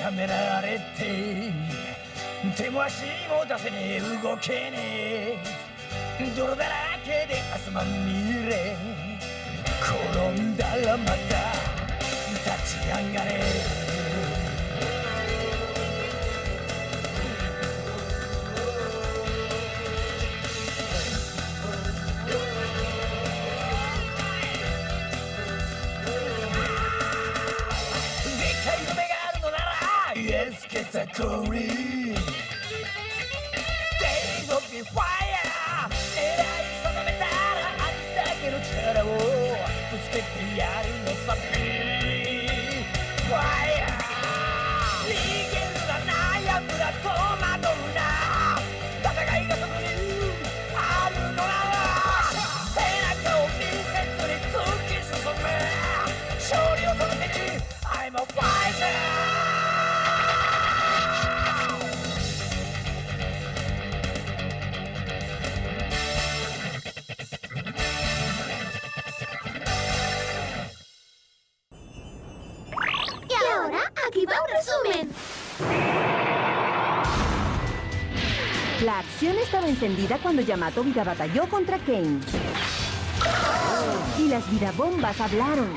やめられて手も足も出せねえ。動けねえ。泥だらけで汗まみれ。転んだらまた立ち上がれ。Katakuri. Aquí va un resumen. La acción estaba encendida cuando Yamato Vida batalló contra Kane. Y las vidabombas hablaron.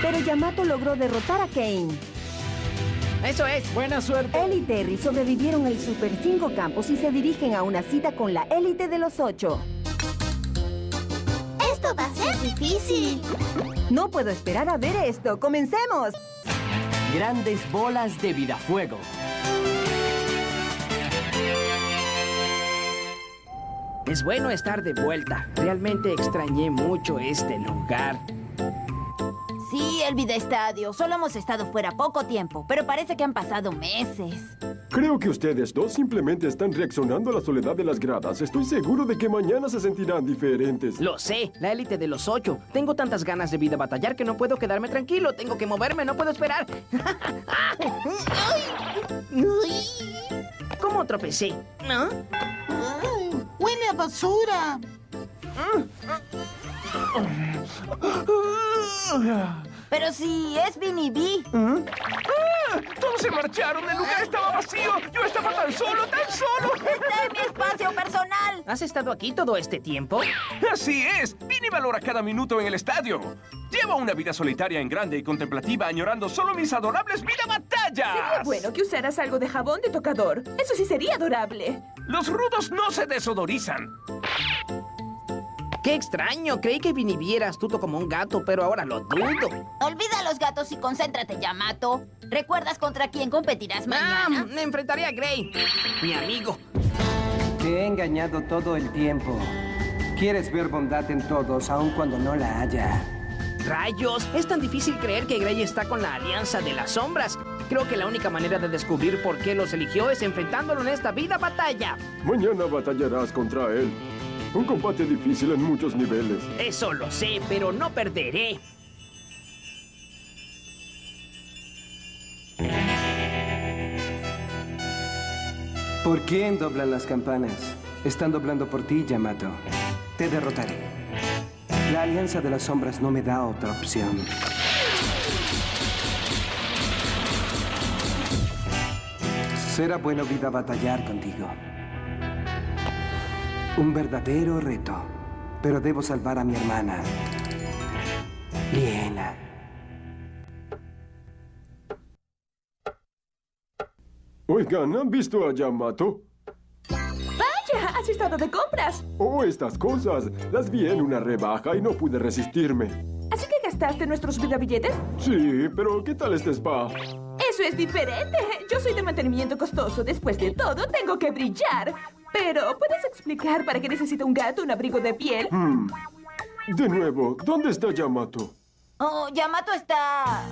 Pero Yamato logró derrotar a Kane. Eso es. Buena suerte. Él y Terry sobrevivieron el Super 5 Campos y se dirigen a una cita con la élite de los ocho. Difícil. No puedo esperar a ver esto. ¡Comencemos! Grandes bolas de vidafuego. Es bueno estar de vuelta. Realmente extrañé mucho este lugar. Sí, el Vida Estadio. Solo hemos estado fuera poco tiempo, pero parece que han pasado meses. Creo que ustedes dos simplemente están reaccionando a la soledad de las gradas. Estoy seguro de que mañana se sentirán diferentes. Lo sé, la élite de los ocho. Tengo tantas ganas de vida batallar que no puedo quedarme tranquilo. Tengo que moverme, no puedo esperar. ¿Cómo tropecé? ¿No? ¡Huele a basura! Pero si es Vinny B. ¡Todos se marcharon! ¡El lugar estaba vacío! ¡Yo estaba tan solo, tan solo! Está en mi espacio personal. ¿Has estado aquí todo este tiempo? ¡Así es! Vini valora cada minuto en el estadio. Llevo una vida solitaria en grande y contemplativa, añorando solo mis adorables vida batallas. Sería bueno que usaras algo de jabón de tocador. Eso sí sería adorable. Los rudos no se desodorizan. ¡Qué extraño! Creí que Vinny era astuto como un gato, pero ahora lo dudo. Olvida a los gatos y concéntrate, Yamato. ¿Recuerdas contra quién competirás Ah, mañana? me enfrentaré a Gray, mi amigo. Te he engañado todo el tiempo. Quieres ver bondad en todos, aun cuando no la haya. ¡Rayos! Es tan difícil creer que Gray está con la Alianza de las Sombras. Creo que la única manera de descubrir por qué los eligió es enfrentándolo en esta vida batalla. Mañana batallarás contra él. Un combate difícil en muchos niveles. Eso lo sé, pero no perderé. ¿Por quién doblan las campanas? Están doblando por ti, Yamato. Te derrotaré. La Alianza de las Sombras no me da otra opción. Será bueno vida batallar contigo. Un verdadero reto. Pero debo salvar a mi hermana. Liena. Oigan, ¿han visto a Yamato? ¡Vaya! ¿Has estado de compras? Oh, estas cosas. Las vi en una rebaja y no pude resistirme. ¿Así que gastaste nuestros vidabilletes? Sí, pero ¿qué tal este spa? Eso es diferente. Yo soy de mantenimiento costoso. Después de todo, tengo que brillar. Pero, ¿puedes explicar para qué necesita un gato un abrigo de piel? Hmm. De nuevo, ¿dónde está Yamato? Oh, Yamato está...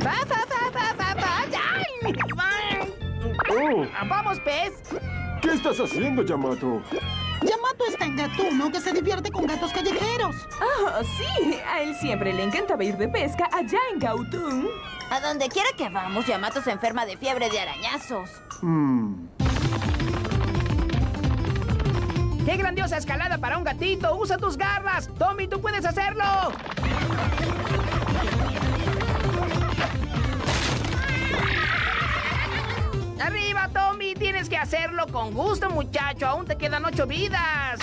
¡Fa, fa, fa, fa, fa, fa! ¡Ay! ¡Ay! Oh, ¡Vamos, pez! ¿qué estás haciendo, Yamato? Yamato está en Gatuno, que se divierte con gatos callejeros. Oh, sí. A él siempre le encantaba ir de pesca allá en Gautun. A donde quiera que vamos, Yamato se enferma de fiebre de arañazos. Hmm. ¡Qué grandiosa escalada para un gatito! ¡Usa tus garras! ¡Tommy, tú puedes hacerlo! ¡Arriba, Tommy! Tienes que hacerlo con gusto, muchacho. Aún te quedan ocho vidas.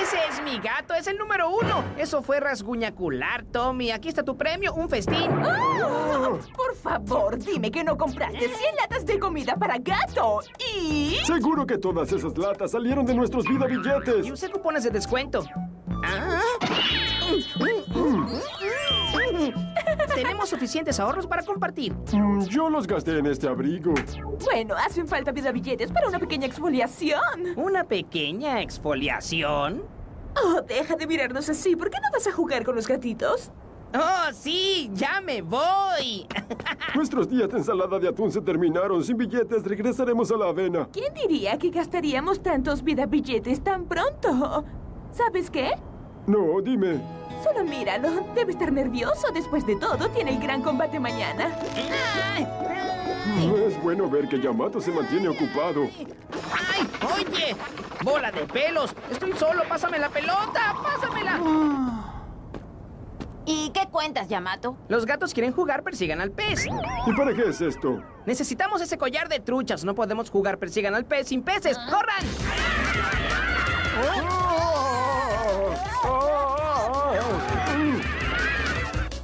Ese es mi gato, es el número uno. Eso fue rasguñacular, Tommy. Aquí está tu premio, un festín. ¡Ah! Por favor, dime que no compraste 100 latas de comida para gato. Y... Seguro que todas esas latas salieron de nuestros vida Y billetes. usé cupones de descuento. Ah. Tenemos suficientes ahorros para compartir. Mm, Yo los gasté en este abrigo. Bueno, hacen falta vida billetes para una pequeña exfoliación. ¿Una pequeña exfoliación? Oh, deja de mirarnos así. ¿Por qué no vas a jugar con los gatitos? ¡Oh, sí! ¡Ya me voy! Nuestros días de ensalada de atún se terminaron. Sin billetes regresaremos a la avena. ¿Quién diría que gastaríamos tantos vida billetes tan pronto? ¿Sabes qué? No, dime. Solo míralo. Debe estar nervioso. Después de todo, tiene el gran combate mañana. No es bueno ver que Yamato se mantiene ocupado. ¡Ay! ¡Oye! ¡Bola de pelos! ¡Estoy solo! ¡Pásame la pelota! ¡Pásamela! ¿Y qué cuentas, Yamato? Los gatos quieren jugar, persigan al pez. ¿Y para qué es esto? Necesitamos ese collar de truchas. No podemos jugar persigan al pez sin peces. ¡Corran!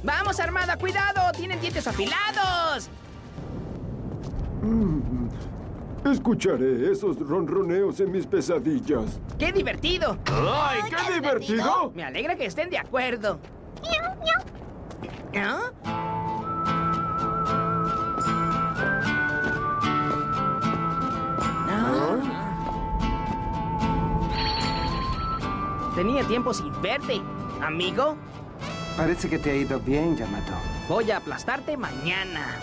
¡Vamos, Armada! ¡Cuidado! ¡Tienen dientes afilados! Escucharé esos ronroneos en mis pesadillas. ¡Qué divertido! ¡Ay, qué divertido! Me alegra que estén de acuerdo. ¿Ah? Ah. Tenía tiempo sin verte, amigo. Parece que te ha ido bien, Yamato. Voy a aplastarte mañana.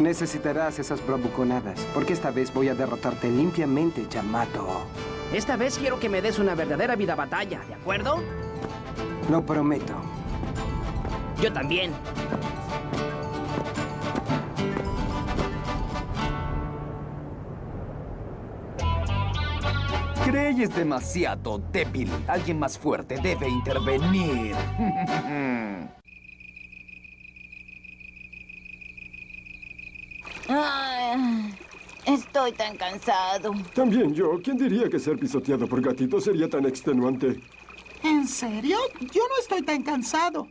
Necesitarás esas bravuconadas, porque esta vez voy a derrotarte limpiamente, Yamato. Esta vez quiero que me des una verdadera vida batalla, ¿de acuerdo? Lo prometo. Yo también. Gray es demasiado débil. Alguien más fuerte debe intervenir. Ay, estoy tan cansado. También yo. ¿Quién diría que ser pisoteado por gatitos sería tan extenuante? ¿En serio? Yo no estoy tan cansado.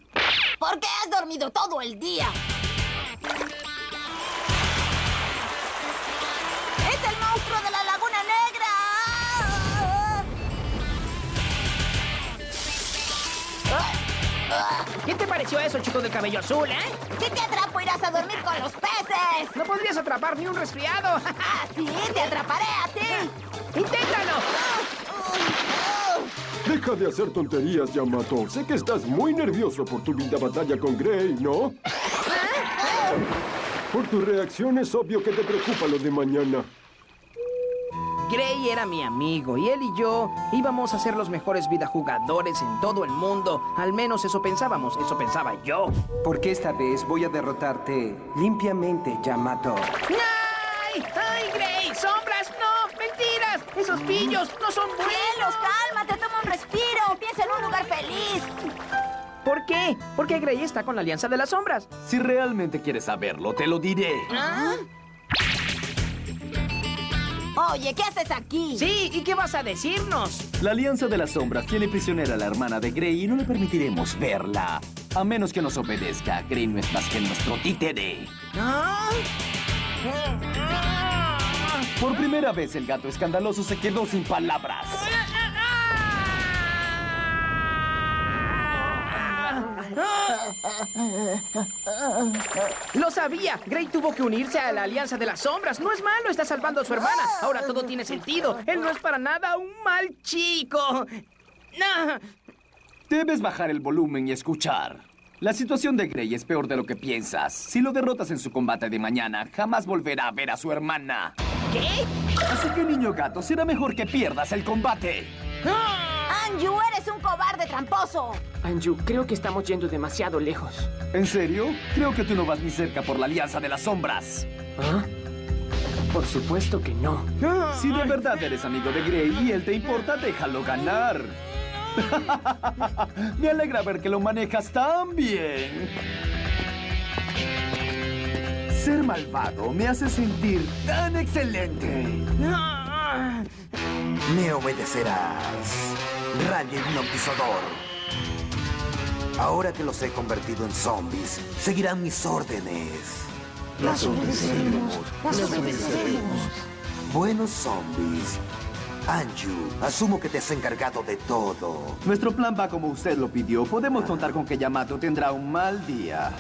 ¿Por qué has dormido todo el día? ¿Qué te pareció eso, chico del cabello azul, eh? Si te atrapo, irás a dormir con los peces. No podrías atrapar ni un resfriado. ¡Ah, sí! ¡Te atraparé a ti! ¡Inténtalo! Deja de hacer tonterías, Yamato. Sé que estás muy nervioso por tu vida batalla con Gray, ¿no? Por tu reacción es obvio que te preocupa lo de mañana. Gray era mi amigo y él y yo íbamos a ser los mejores videojugadores en todo el mundo. Al menos eso pensábamos, eso pensaba yo. Porque esta vez voy a derrotarte limpiamente, Yamato. ¡Ay! ¡Ay, Gray! ¡Sombras! ¡No! ¡Mentiras! ¡Esos pillos no son buenos! ¡Cielos, cálmate! ¡Toma un respiro! ¡Piensa en un lugar feliz! ¿Por qué? Porque Gray está con la Alianza de las Sombras. Si realmente quieres saberlo, te lo diré. ¿Ah? Oye, ¿qué haces aquí? Sí, ¿y qué vas a decirnos? La Alianza de las Sombras tiene prisionera a la hermana de Grey y no le permitiremos verla. A menos que nos obedezca, Grey no es más que nuestro títere. ¿Ah? Por primera vez el gato escandaloso se quedó sin palabras. Lo sabía. Gray tuvo que unirse a la Alianza de las Sombras. No es malo, está salvando a su hermana. Ahora todo tiene sentido. Él no es para nada un mal chico. Debes bajar el volumen y escuchar. La situación de Grey es peor de lo que piensas. Si lo derrotas en su combate de mañana, jamás volverá a ver a su hermana. ¿Qué? Así que, niño gato, será mejor que pierdas el combate. ¡Anju, eres un cobarde tramposo! Anju, creo que estamos yendo demasiado lejos. ¿En serio? Creo que tú no vas ni cerca por la Alianza de las Sombras. ¿Ah? Por supuesto que no. Si de verdad eres amigo de Gray y él te importa, déjalo ganar. Me alegra ver que lo manejas tan bien. Ser malvado me hace sentir tan excelente. Me obedecerás, rayo hipnotizador. Ahora que los he convertido en zombies, seguirán mis órdenes. Las obedeceremos, las obedeceremos. Buenos zombies. Anju, asumo que te has encargado de todo. Nuestro plan va como usted lo pidió. Podemos contar con que Yamato tendrá un mal día.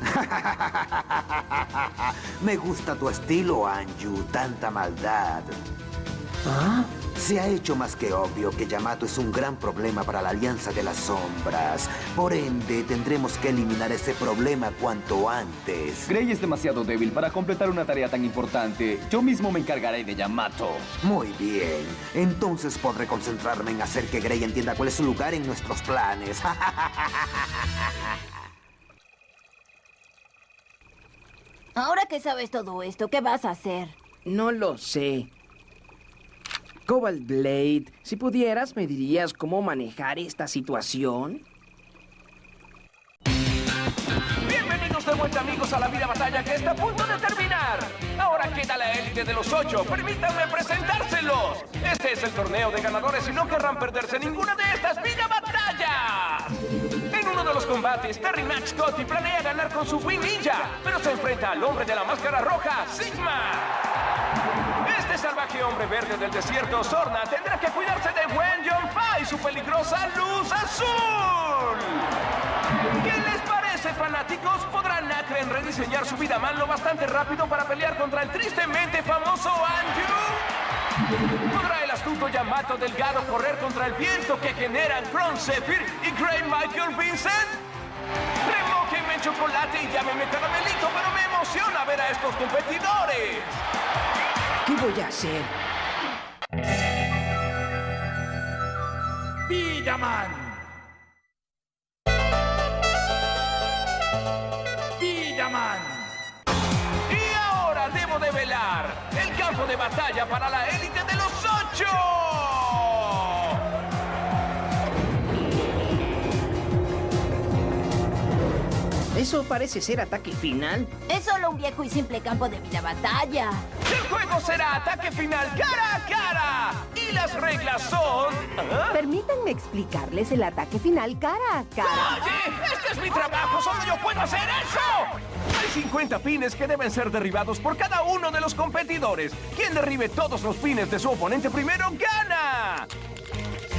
Me gusta tu estilo, Anju. Tanta maldad. Se ha hecho más que obvio que Yamato es un gran problema para la Alianza de las Sombras. Por ende, tendremos que eliminar ese problema cuanto antes. Gray es demasiado débil para completar una tarea tan importante. Yo mismo me encargaré de Yamato. Muy bien. Entonces podré concentrarme en hacer que Gray entienda cuál es su lugar en nuestros planes. Ahora que sabes todo esto, ¿qué vas a hacer? No lo sé. Cobalt Blade, si pudieras, ¿me dirías cómo manejar esta situación? Bienvenidos de vuelta amigos a la vida batalla que está a punto de terminar. Ahora queda la élite de los ocho. Permítanme presentárselos. Este es el torneo de ganadores y no querrán perderse ninguna de estas vida batallas. En uno de los combates, Terry Max Scotty planea ganar con su Wing Ninja, pero se enfrenta al hombre de la máscara roja, Sigma. Este salvaje hombre verde del desierto, Sorna, tendrá que cuidarse de Wen Yonfa y su peligrosa luz azul. ¿Qué les parece, fanáticos? ¿Podrá Nakren rediseñar su vida man lo bastante rápido para pelear contra el tristemente famoso Anju? ¿Podrá el astuto Yamato Delgado correr contra el viento que generan Kron Zephyr y Gray Michael Vincent? Remójenme en chocolate y llámenme caramelito, pero me emociona ver a estos competidores. ¿Qué voy a hacer? Villaman. Villaman. Y ahora debo develar el campo de batalla para la élite de los ocho. Eso parece ser ataque final. Es solo un viejo y simple campo de vida batalla. Juego será ataque final cara a cara. Y las reglas son... ¿Ah? Permítanme explicarles el ataque final cara a cara. ¡Oye! ¡Este es mi trabajo! ¡Solo yo puedo hacer eso! Hay 50 pines que deben ser derribados por cada uno de los competidores. Quien derribe todos los pines de su oponente primero gana.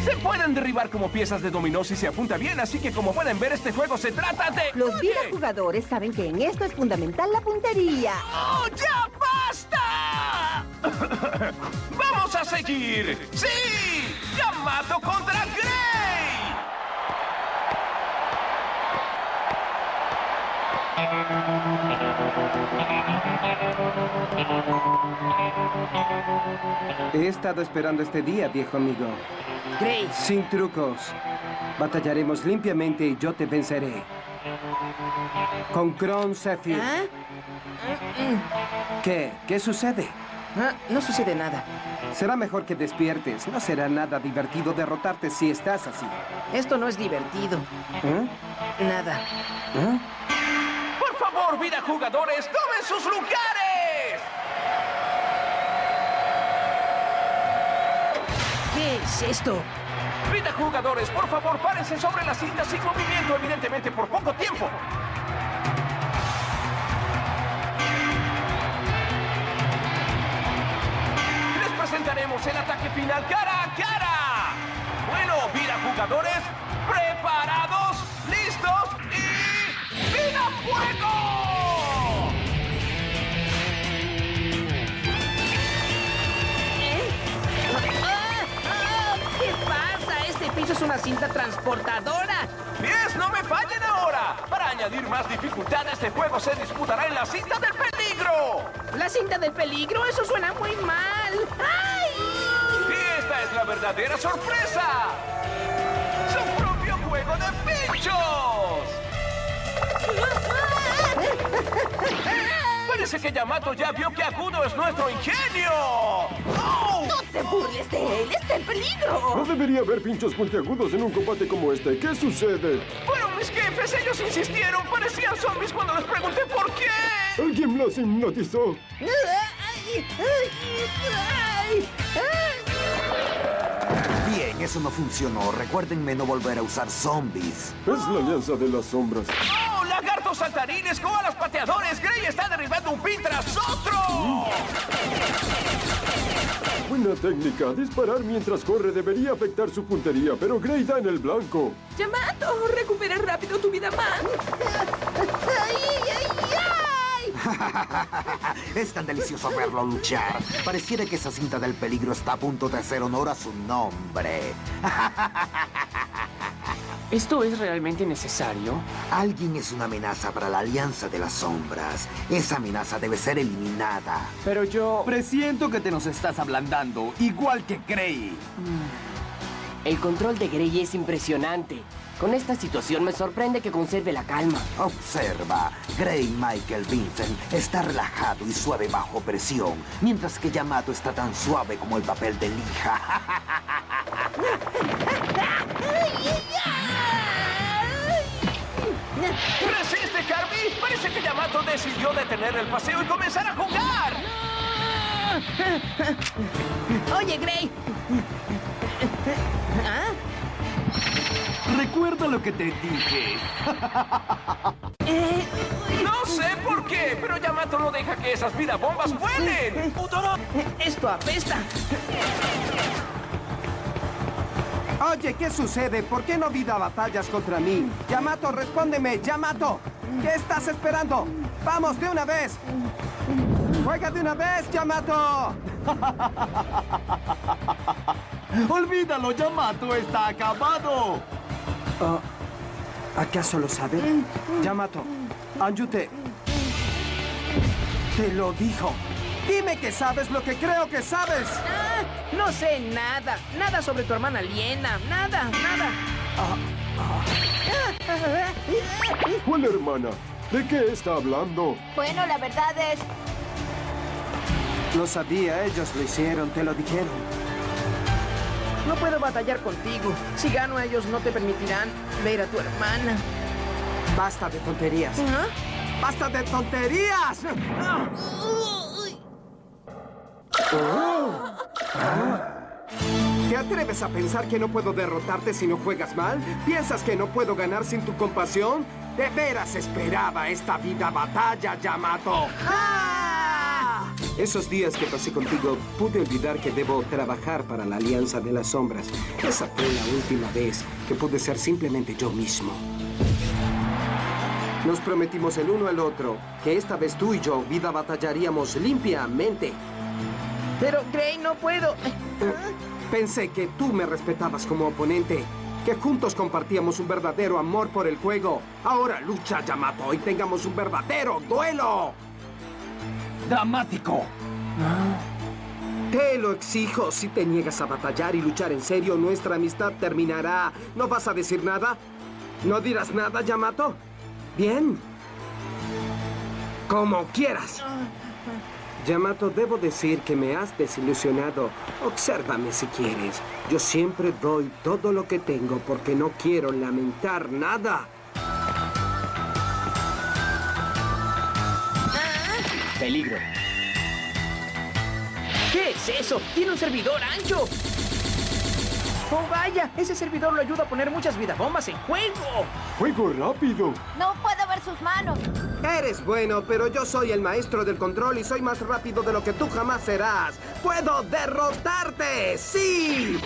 Se pueden derribar como piezas de dominó si se apunta bien, así que como pueden ver, este juego se trata de... Los vida jugadores saben que en esto es fundamental la puntería. ¡Oh, ya basta! ¡Vamos a seguir! ¡Sí! ¡Yamato contra Gray! He estado esperando este día, viejo amigo. Gray, Sin trucos. Batallaremos limpiamente y yo te venceré. Con Kron Zephyr. ¿Ah? ¿Qué? ¿Qué sucede? Ah, no sucede nada. Será mejor que despiertes. No será nada divertido derrotarte si estás así. Esto no es divertido. ¿Eh? Nada. ¿Eh? ¡Por favor, vida jugadores, tomen sus lugares! ¿Qué es esto? Vida jugadores, por favor, párense sobre las cintas sin movimiento, evidentemente por poco tiempo. Presentaremos el ataque final cara a cara. Bueno, vida jugadores, preparados, listos y ¡Vida fuego! ¡Ah! ¡Ah! ¿Qué pasa? Este piso es una cinta transportadora. ¡Pies, no me fallen ahora! Para añadir más dificultad, este juego se disputará en la cinta del peligro. ¿La cinta del peligro? Eso suena muy mal. ¡Ay! Y esta es la verdadera sorpresa. ¡Su propio juego de pinchos! Parece que Yamato ya vio que Agudo es nuestro ingenio. ¡Oh! ¡No te burles de él! ¡Está en peligro! No debería haber pinchos puntiagudos en un combate como este. ¿Qué sucede? Fueron mis jefes, ellos insistieron. Parecían zombies cuando les pregunté por qué. Alguien los hipnotizó. Bien, eso no funcionó. Recuérdenme no volver a usar zombies. Es la alianza de las sombras. ¡Lagartos saltarines! ¡Koalas pateadores! ¡Grey está derribando un pin tras otro! Buena técnica. Disparar mientras corre debería afectar su puntería, pero Grey da en el blanco. Yamato, recupera rápido tu vida más. es tan delicioso verlo luchar. Pareciera que esa cinta del peligro está a punto de hacer honor a su nombre. ¿Esto es realmente necesario? Alguien es una amenaza para la Alianza de las Sombras. Esa amenaza debe ser eliminada. Pero yo... Presiento que te nos estás ablandando, igual que Grey. El control de Grey es impresionante. Con esta situación me sorprende que conserve la calma. Observa, Grey Michael Vincent está relajado y suave bajo presión, mientras que Yamato está tan suave como el papel de lija. ¡Resiste, Harvey! Parece que Yamato decidió detener el paseo y comenzar a jugar. Oye, Gray. ¿Ah? Recuerda lo que te dije. No sé por qué, pero Yamato no deja que esas vida bombas vuelen. Esto apesta. Oye, ¿qué sucede? ¿Por qué no vida batallas contra mí? Yamato, respóndeme, Yamato. ¿Qué estás esperando? Vamos, de una vez. Juega de una vez, Yamato. Olvídalo, Yamato está acabado. Oh, ¿Acaso lo sabe? Yamato, Anjute. Te lo dijo. Dime que sabes lo que creo que sabes. No sé nada. Nada sobre tu hermana Liena. Nada, nada. ¿Cuál hermana? ¿De qué está hablando? Bueno, la verdad es... Lo sabía, ellos lo hicieron, te lo dijeron. No puedo batallar contigo. Si gano, ellos no te permitirán ver a tu hermana. Basta de tonterías. ¿Ah? ¡Basta de tonterías! ¿Te atreves a pensar que no puedo derrotarte si no juegas mal? ¿Piensas que no puedo ganar sin tu compasión? De veras esperaba esta vida batalla, Yamato. ¡Ah! Esos días que pasé contigo, pude olvidar que debo trabajar para la Alianza de las Sombras. Esa fue la última vez que pude ser simplemente yo mismo. Nos prometimos el uno al otro que esta vez tú y yo vida batallaríamos limpiamente. Pero, Gray, no puedo. Pensé que tú me respetabas como oponente, que juntos compartíamos un verdadero amor por el juego. Ahora lucha, Yamato, y tengamos un verdadero duelo. ¡Dramático! Te lo exijo. Si te niegas a batallar y luchar en serio, nuestra amistad terminará. ¿No vas a decir nada? ¿No dirás nada, Yamato? Bien. Como quieras. Yamato, debo decir que me has desilusionado. Obsérvame si quieres. Yo siempre doy todo lo que tengo porque no quiero lamentar nada. Peligro. ¿Qué es eso? Tiene un servidor ancho. Oh, vaya, ese servidor lo ayuda a poner muchas vidabombas en juego. ¡Juego rápido! No puedo sus manos. Eres bueno, pero yo soy el maestro del control y soy más rápido de lo que tú jamás serás. ¡Puedo derrotarte! ¡Sí!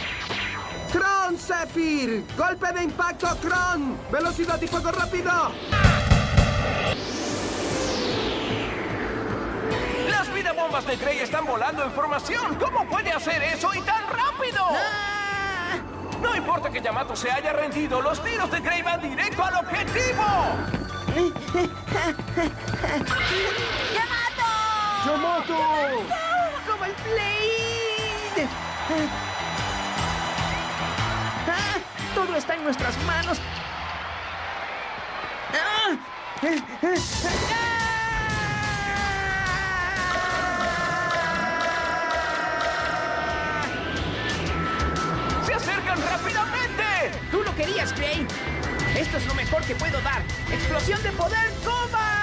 ¡Kron Zephyr! ¡Golpe de impacto, Kron! ¡Velocidad y fuego rápido! Las vida bombas de Grey están volando en formación. ¿Cómo puede hacer eso y tan rápido? No importa que Yamato se haya rendido, los tiros de Grey van directo al objetivo. ¡Yamato! ¡Yamato! ¡Como el play! ¡Ah! ¡Todo está en nuestras manos! Se acercan rápidamente! ¡Tú lo querías, Crane! Esto es lo mejor que puedo dar. ¡Explosión de poder Cobalt!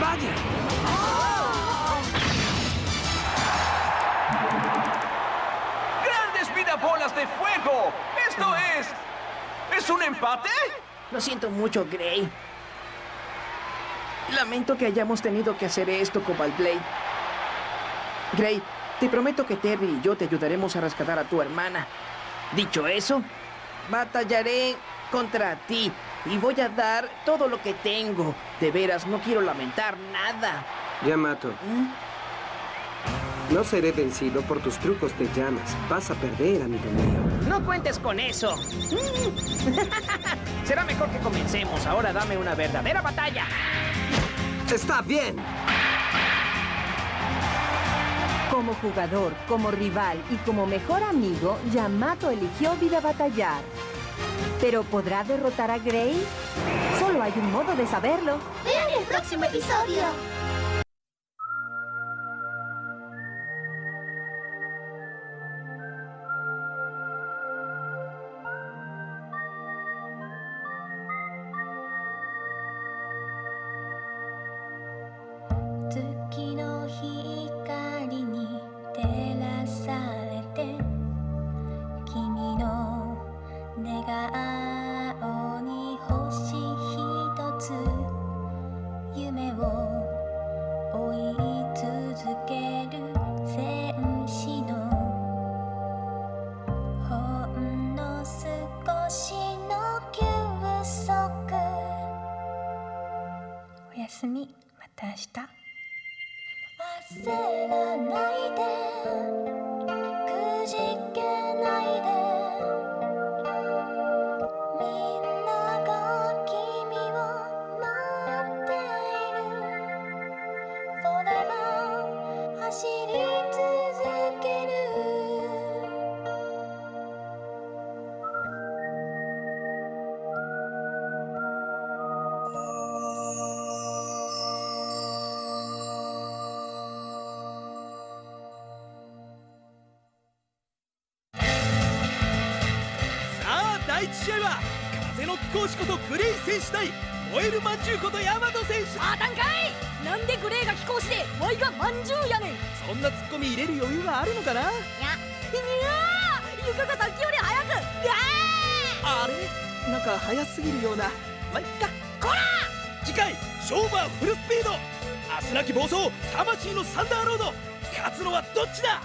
¡Vaya! ¡Grandes vidabolas de fuego! ¡Esto es... ¿Es un empate? Lo siento mucho, Gray. Lamento que hayamos tenido que hacer esto, Cobalt Blade. Gray, te prometo que Terry y yo te ayudaremos a rescatar a tu hermana. Dicho eso, batallaré contra ti y voy a dar todo lo que tengo. De veras, no quiero lamentar nada. Yamato. No seré vencido por tus trucos de llamas. Vas a perder, amigo mío. No cuentes con eso. Será mejor que comencemos. Ahora dame una verdadera batalla. Está bien. Como jugador, como rival y como mejor amigo, Yamato eligió vida batallar. ¿Pero podrá derrotar a Gray? Solo hay un modo de saberlo. Vean el próximo episodio. 願いしことグレイ選手対燃えるまんじゅうことヤマト選手。あたんかいなんでグレイが寄稿してワイがまんじゅうやねん。そんなツッコミ入れる余裕があるのかな？いやいや床がさっきより早く！あれ？なんか早すぎるような。まあ、いっか！こら！次回勝負はフルスピード。明日なき暴走魂のサンダーロード。勝つのはどっちだ？